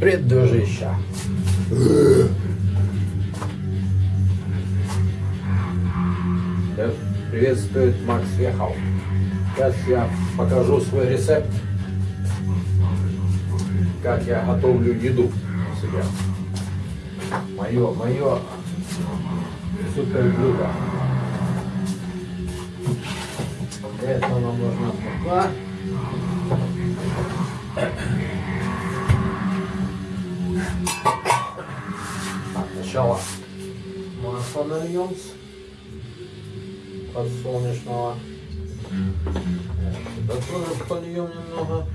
Привет, дружище. Приветствует Макс Вехов. Сейчас я покажу свой рецепт, как я готовлю еду себя. Мое, мое супер блюдо. Для этого нам нужна мука. Сначала масло нальем подсолнечного. Сюда тоже польем немного.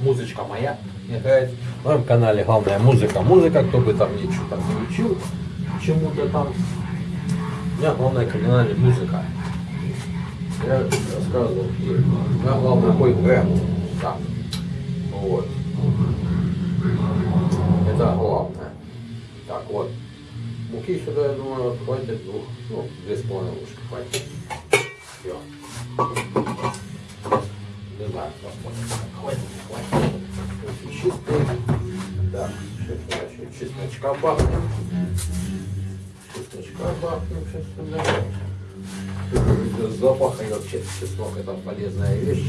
Музычка моя играет. На моем канале главная музыка. Музыка, кто бы там ничего там не учил, чему-то там. У меня главная канале музыка. Я рассказывал, у меня главный мой бренд. Так. Вот. Это главное. Так, вот. Муки сюда, я думаю, хватит двух, ну, две с половиной ложки хватит. Все. Не знаю, посмотрим. Хватит, хватит. Очень чистый. Да, сейчас еще чесночка бахнем. Чесночка бахнем сейчас сюда. Запах и вообще чеснок это полезная вещь.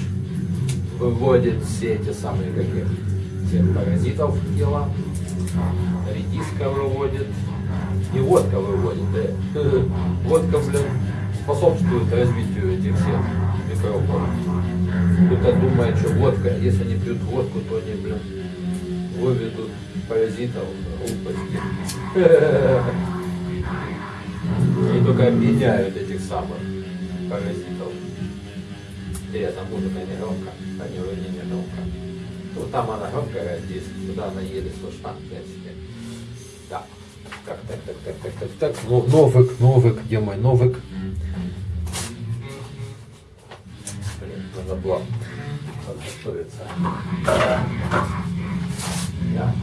Выводит все эти самые какие все паразитов в тело. Редиска выводит. И водка выводит, да. Водка, блин, способствует развитию этих всех микробов. Кто-то думает, что водка, если они пьют водку, то они, блин, выведут паразитов, глупости. Они только объединяют этих самых паразитов. Интересно, музыка не громко, не вроде не громко. Вот там она громкая, здесь, сюда она еле слышна, в принципе. Так, так, так, так, так, так, так, так. Ну, новик, новик, где мой новик? Блин, надо было подготовиться. Да.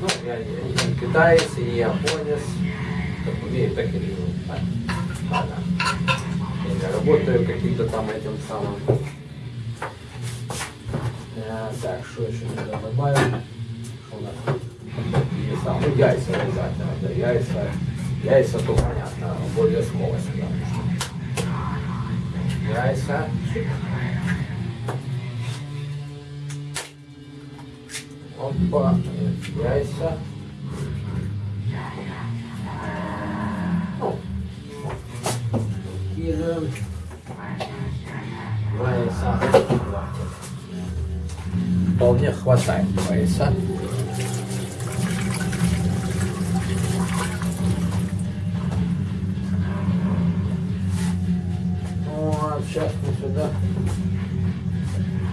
Ну, я, я, я не китаец, и не японец. Как умею, так и живу. Так, ладно. Я работаю каким-то там этим самым. Э, Так, что еще надо добавить? Что у нас? Не сам, ну, яйца обязательно, да, яйца. Яйца, то понятно, обов'язково сюди. Яйца. Опа, яйца. Кинуем. Яйца. Хватит. Вполне хватает яйца. Вот, сейчас мы сюда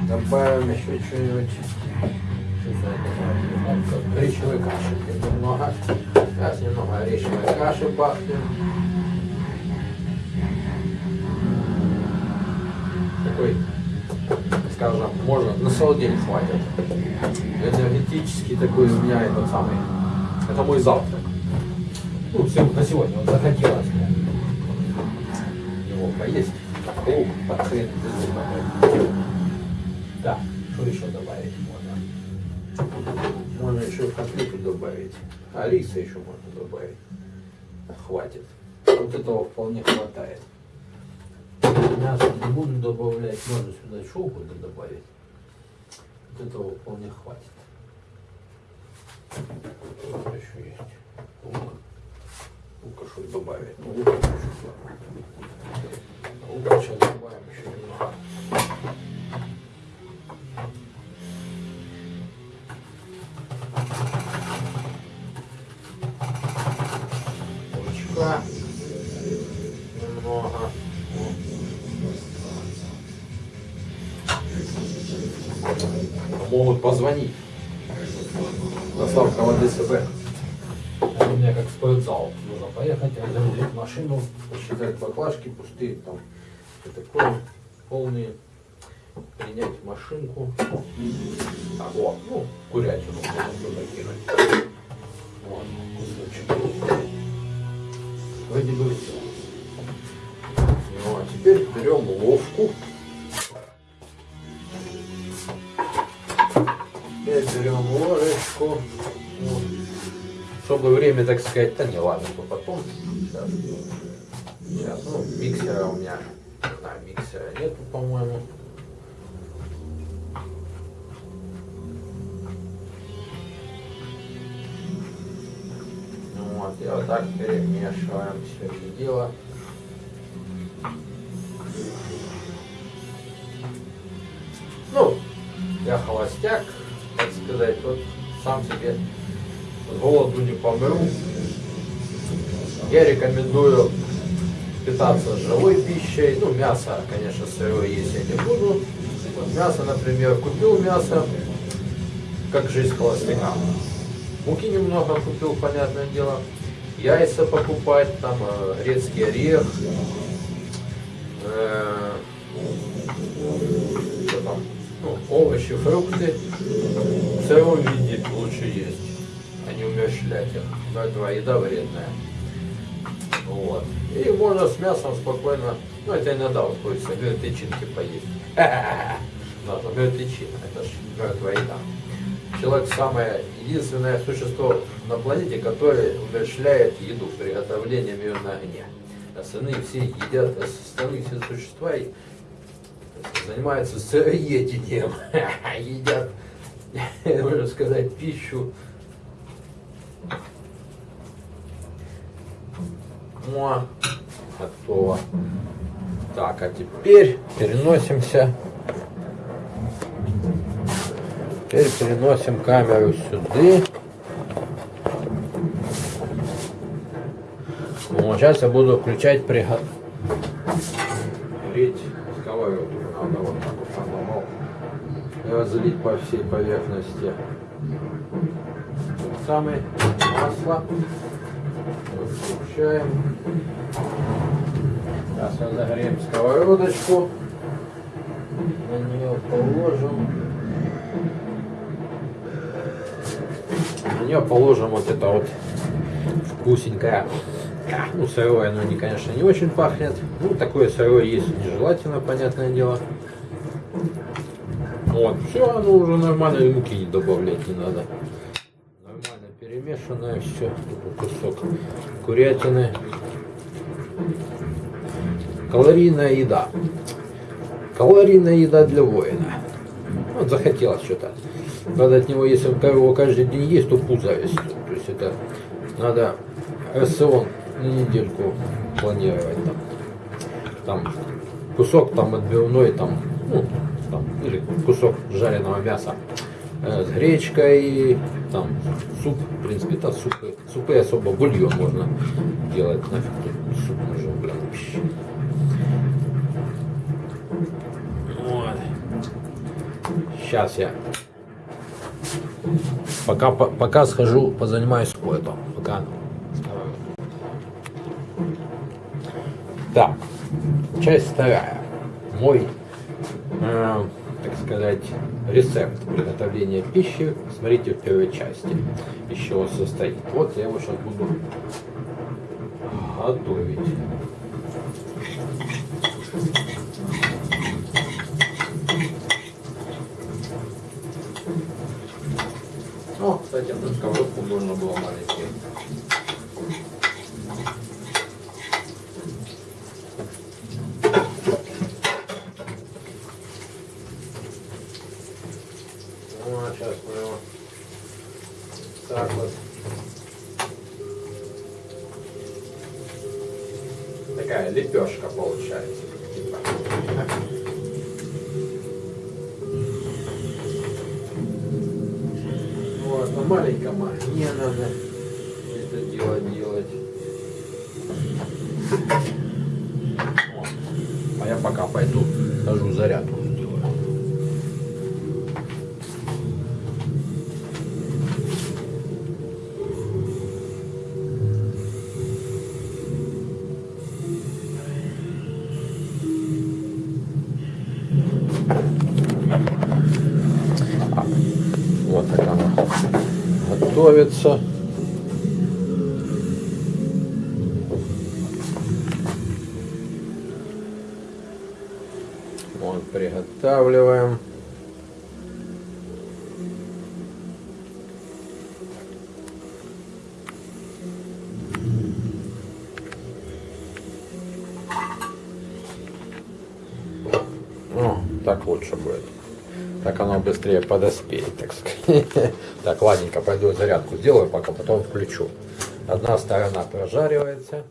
добавим еще что-нибудь. Речевой каши немного. Сейчас немного речевой каши бахнем. Такой, скажем, можно на целый день хватит. Энергетический такой у меня этот самый. Это мой завтрак. Ну, всем на сегодня вот захотелось его поесть. О, под хрен безумно. Да, что еще добавить можно? Можно еще котлету добавить. А риса еще можно добавить. Хватит. Вот этого вполне хватает. Мясо не буду добавлять. Можно сюда еще угодно добавить. Вот этого вполне хватит. Что еще есть? Лук. Лука что добавить? Ну. Лука сейчас добавим еще немного. Лучка. Могут позвонить. Доставка в ДСБ. У меня как спортзал. Нужно поехать, разгрузить машину, посчитать баклажки пустые, там все такое, полные. Принять машинку. Так, вот, ну, курятину можно туда кинуть. Вот, кусочек. Вроде бы все. Вот. теперь берем ловку. Так сказать, да не ладно, то потом. Сейчас. Сейчас, ну, миксера у меня, знаю, миксера нету, по-моему. Вот, и вот так перемешиваем все это дело. Ну, я холостяк, так сказать, вот сам себе голоду не помру. Я рекомендую питаться живой пищей. Ну, мясо, конечно, сырое есть я не буду. Вот мясо, например, купил мясо, как жизнь холостяка. Муки немного купил, понятное дело. Яйца покупать, там э, грецкий орех, э, что там, ну, овощи, фрукты. В сыром виде лучше есть, а не умерщвлять их. Но это еда вредная. Вот. И можно с мясом спокойно, ну это иногда вот хочется мертвечинки поесть. Надо мертвечина, это же мертвая еда. Человек самое единственное существо на планете, которое умерщвляет еду, приготовлением ее на огне. Остальные все едят, остальные все существа занимаются сыроедением, едят, можно сказать, пищу. О, готово. Так, а теперь переносимся Теперь переносим камеру сюда. Вот, сейчас я буду включать приготовить сковородку. Надо вот так вот надломал и разлить по всей поверхности. Самый масло. Включаем. Сейчас разогреем сковородочку. На нее положим. На нее положим вот это вот вкусненькое. Ну, сырое оно, не, конечно, не очень пахнет. Ну, такое сырое есть нежелательно, понятное дело. Вот, все, оно уже нормально, и муки не добавлять не надо. Перемешанное все. Кусок курятины. Калорийная еда. Калорийная еда для воина. Вот захотелось что-то. Надо от него, если его каждый день есть, то пузо растет. То есть это надо рацион на недельку планировать там. Там кусок там отбивной, там, ну, там, или кусок жареного мяса с гречкой, там суп, в принципе, это супы, супы особо бульон можно делать, нафиг тут суп нужен, блин, вообще. Вот. Сейчас я Пока, пока схожу, позанимаюсь спортом. Пока. Так, часть вторая. Мой, э, сказать, рецепт приготовления пищи. Смотрите в первой части, из чего состоит. Вот я его сейчас буду готовить. О, кстати, одну сковородку можно было маленькие. Ну, а сейчас мы его так вот. Такая лепешка получается. Типа. на маленьком огне надо это дело делать. А я пока пойду хожу зарядку готовится. Вот, приготавливаем. О, так лучше будет. Так оно быстрее подоспеет, так сказать. Так, ладненько, пойду зарядку сделаю, пока потом включу. Одна сторона прожаривается.